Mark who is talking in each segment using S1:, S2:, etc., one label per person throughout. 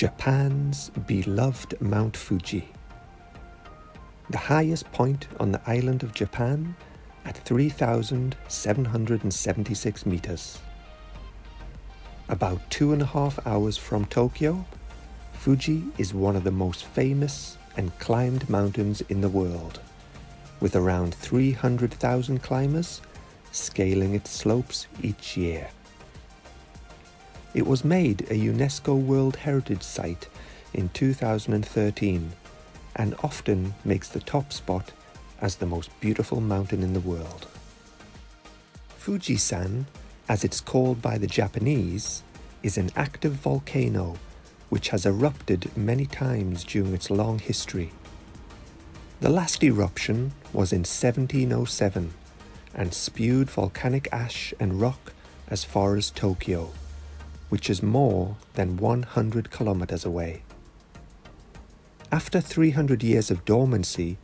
S1: Japan's beloved Mount Fuji. The highest point on the island of Japan at 3,776 meters. About two and a half hours from Tokyo, Fuji is one of the most famous and climbed mountains in the world, with around 300,000 climbers scaling its slopes each year. It was made a UNESCO World Heritage Site in 2013 and often makes the top spot as the most beautiful mountain in the world. Fujisan, as it's called by the Japanese, is an active volcano which has erupted many times during its long history. The last eruption was in 1707 and spewed volcanic ash and rock as far as Tokyo which is more than 100 kilometers away. After 300 years of dormancy,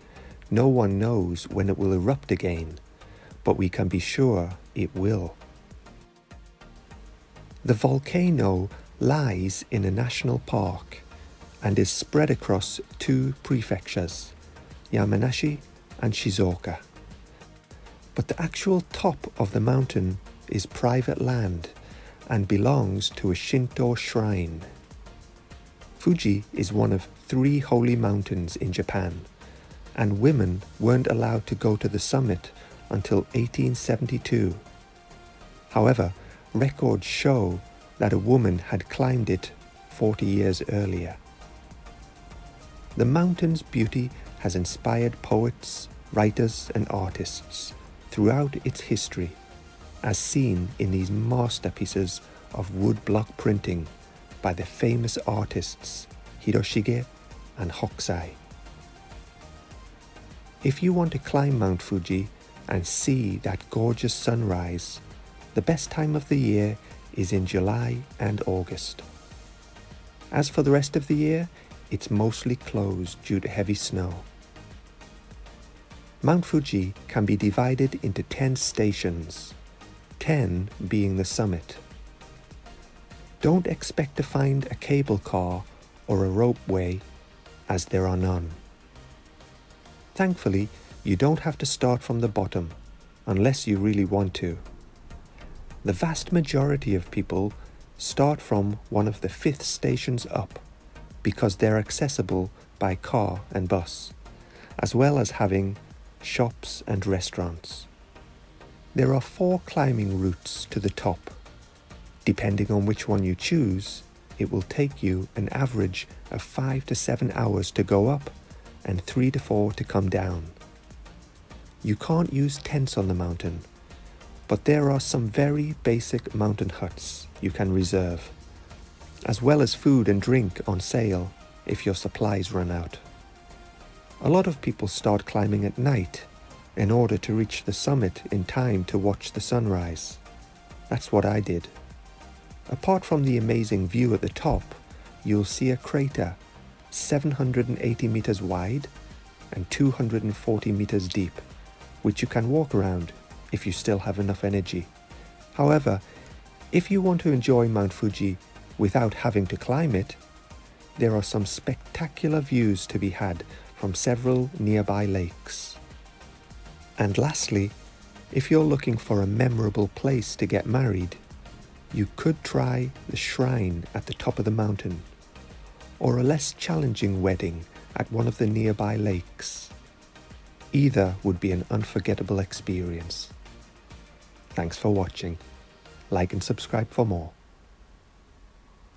S1: no one knows when it will erupt again, but we can be sure it will. The volcano lies in a national park and is spread across two prefectures, Yamanashi and Shizuoka. But the actual top of the mountain is private land and belongs to a Shinto shrine. Fuji is one of three holy mountains in Japan, and women weren't allowed to go to the summit until 1872. However, records show that a woman had climbed it 40 years earlier. The mountain's beauty has inspired poets, writers and artists throughout its history as seen in these masterpieces of woodblock printing by the famous artists Hiroshige and Hokusai. If you want to climb Mount Fuji and see that gorgeous sunrise, the best time of the year is in July and August. As for the rest of the year, it's mostly closed due to heavy snow. Mount Fuji can be divided into 10 stations 10 being the summit. Don't expect to find a cable car or a ropeway, as there are none. Thankfully, you don't have to start from the bottom, unless you really want to. The vast majority of people start from one of the fifth stations up, because they're accessible by car and bus, as well as having shops and restaurants. There are four climbing routes to the top. Depending on which one you choose, it will take you an average of 5 to 7 hours to go up and 3 to 4 to come down. You can't use tents on the mountain, but there are some very basic mountain huts you can reserve, as well as food and drink on sale if your supplies run out. A lot of people start climbing at night in order to reach the summit in time to watch the sunrise. That's what I did. Apart from the amazing view at the top, you'll see a crater 780 meters wide and 240 meters deep, which you can walk around if you still have enough energy. However, if you want to enjoy Mount Fuji without having to climb it, there are some spectacular views to be had from several nearby lakes. And lastly, if you're looking for a memorable place to get married, you could try the shrine at the top of the mountain, or a less challenging wedding at one of the nearby lakes. Either would be an unforgettable experience. Thanks for watching. Like and subscribe for more.